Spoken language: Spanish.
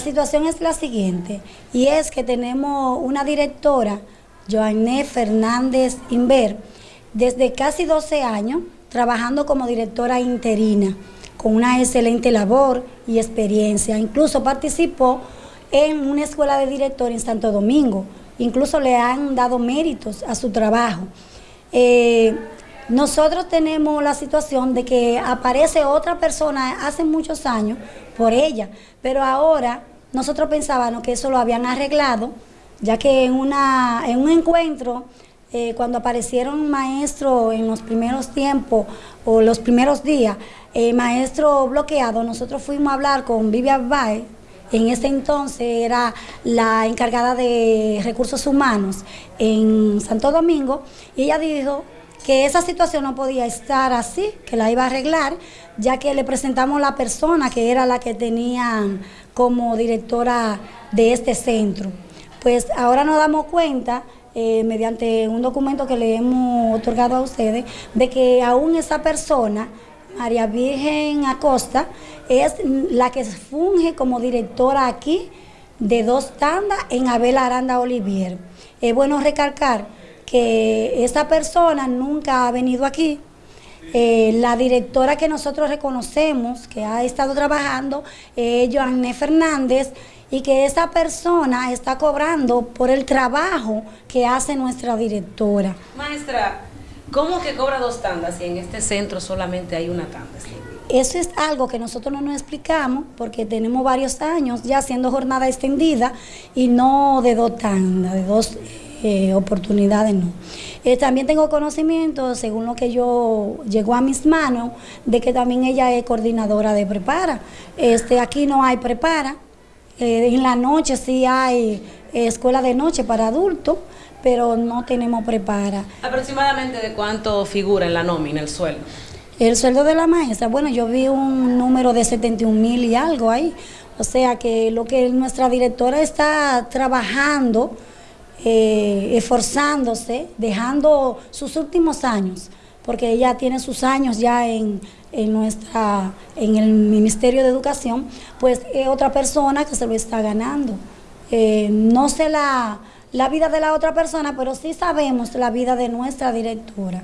situación es la siguiente, y es que tenemos una directora, Joanne Fernández Inver, desde casi 12 años trabajando como directora interina, con una excelente labor y experiencia. Incluso participó en una escuela de director en Santo Domingo. Incluso le han dado méritos a su trabajo. Eh, nosotros tenemos la situación de que aparece otra persona hace muchos años por ella, pero ahora nosotros pensábamos que eso lo habían arreglado, ya que en, una, en un encuentro, eh, cuando aparecieron maestros en los primeros tiempos o los primeros días, eh, maestro bloqueado, nosotros fuimos a hablar con Vivian Bay, en ese entonces era la encargada de recursos humanos en Santo Domingo, y ella dijo que esa situación no podía estar así, que la iba a arreglar, ya que le presentamos la persona que era la que tenía como directora de este centro. Pues ahora nos damos cuenta, eh, mediante un documento que le hemos otorgado a ustedes, de que aún esa persona María Virgen Acosta es la que funge como directora aquí de dos tandas en Abel Aranda Olivier. Es bueno recalcar que esa persona nunca ha venido aquí. Eh, la directora que nosotros reconocemos que ha estado trabajando es Joanne Fernández y que esa persona está cobrando por el trabajo que hace nuestra directora. Maestra, ¿Cómo que cobra dos tandas si en este centro solamente hay una tanda? Eso es algo que nosotros no nos explicamos porque tenemos varios años ya haciendo jornada extendida y no de dos tandas, de dos eh, oportunidades, no. Eh, también tengo conocimiento, según lo que yo llegó a mis manos, de que también ella es coordinadora de prepara. Este, aquí no hay prepara, eh, en la noche sí hay escuela de noche para adultos, pero no tenemos prepara. ¿Aproximadamente de cuánto figura en la nómina el sueldo? El sueldo de la maestra, bueno, yo vi un número de 71 mil y algo ahí. O sea que lo que nuestra directora está trabajando, eh, esforzándose, dejando sus últimos años, porque ella tiene sus años ya en, nuestra, en el Ministerio de Educación, pues es otra persona que se lo está ganando. Eh, no se la la vida de la otra persona, pero sí sabemos la vida de nuestra directora.